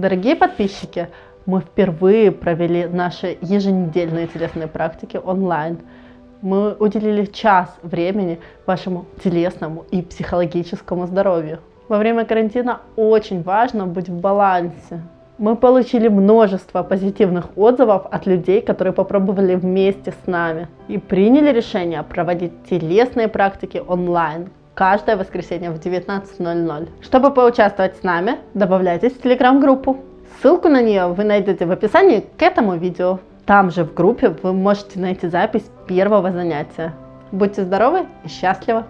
Дорогие подписчики, мы впервые провели наши еженедельные телесные практики онлайн. Мы уделили час времени вашему телесному и психологическому здоровью. Во время карантина очень важно быть в балансе. Мы получили множество позитивных отзывов от людей, которые попробовали вместе с нами и приняли решение проводить телесные практики онлайн каждое воскресенье в 19.00. Чтобы поучаствовать с нами, добавляйтесь в телеграм-группу. Ссылку на нее вы найдете в описании к этому видео. Там же в группе вы можете найти запись первого занятия. Будьте здоровы и счастливы!